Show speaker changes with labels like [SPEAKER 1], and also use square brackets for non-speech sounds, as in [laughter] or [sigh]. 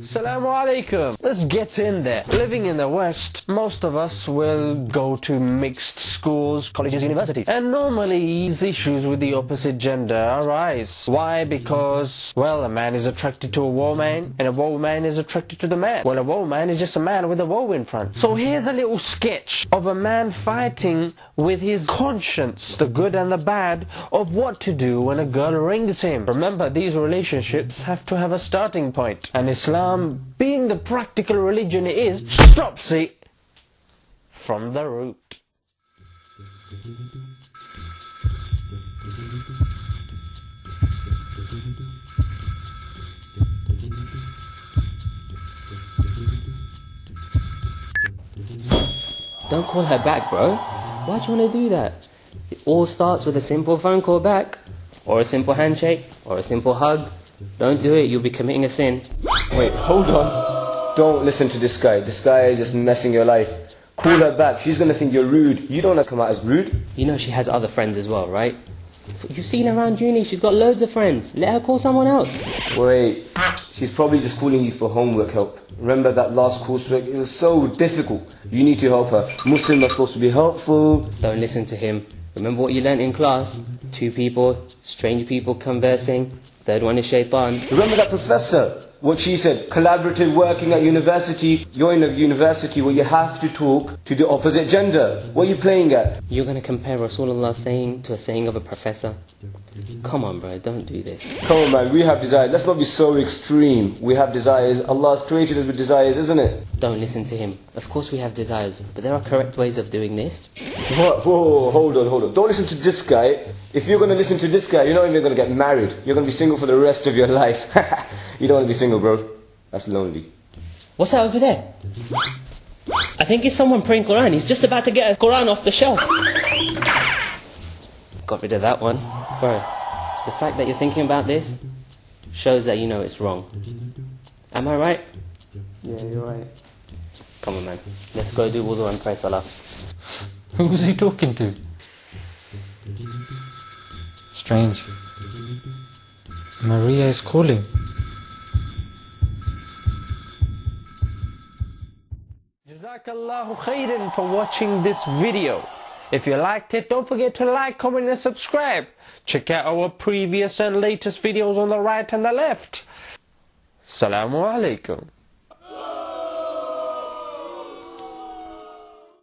[SPEAKER 1] Assalamu alaikum. Let's get in there. Living in the West, most of us will go to mixed schools, colleges, universities. And normally these issues with the opposite gender arise. Why? Because, well, a man is attracted to a woman and a woman is attracted to the man. Well, a woman is just a man with a woe in front. So here's a little sketch of a man fighting with his conscience, the good and the bad, of what to do when a girl rings him. Remember, these relationships have to have a starting point. And Islam, being the practical religion it is, stops it from the root.
[SPEAKER 2] Don't call her back, bro. Why do you want to do that? It all starts with a simple phone call back, or a simple handshake, or a simple hug. Don't do it, you'll be committing a sin.
[SPEAKER 3] Wait, hold on. Don't listen to this guy. This guy is just messing your life. Call her back. She's gonna think you're rude. You don't wanna come out as rude.
[SPEAKER 2] You know she has other friends as well, right? You've seen her around uni, she's got loads of friends. Let her call someone else.
[SPEAKER 3] Wait, she's probably just calling you for homework help. Remember that last coursework? It was so difficult. You need to help her. Muslims are supposed to be helpful.
[SPEAKER 2] Don't listen to him. Remember what you learnt in class? Two people, strange people conversing. Third one is shaitan.
[SPEAKER 3] Remember that professor? What she said, collaborative working at university. You're in a university where you have to talk to the opposite gender. What are you playing at?
[SPEAKER 2] You're going to compare Rasulullah's saying to a saying of a professor? Come on, bro, don't do this.
[SPEAKER 3] Come on, man, we have desires. Let's not be so extreme. We have desires. Allah's created us with desires, isn't it?
[SPEAKER 2] Don't listen to him. Of course we have desires, but there are correct ways of doing this.
[SPEAKER 3] What? Whoa, hold on, hold on. Don't listen to this guy. If you're going to listen to this guy, you're not even going to get married. You're going to be single for the rest of your life. [laughs] you don't want to be single, bro. That's lonely.
[SPEAKER 2] What's that over there? I think it's someone praying Quran. He's just about to get a Quran off the shelf. Got rid of that one. Bro, the fact that you're thinking about this shows that you know it's wrong. Am I right?
[SPEAKER 3] Yeah, you're right.
[SPEAKER 2] Come on, man. Let's go do wudu and pray salah. [laughs]
[SPEAKER 1] Who's he talking to?
[SPEAKER 4] Strange. Maria is calling.
[SPEAKER 1] Jazakallahu khairan for watching this video. If you liked it, don't forget to like, comment and subscribe. Check out our previous and latest videos on the right and the left. Assalamu alaikum.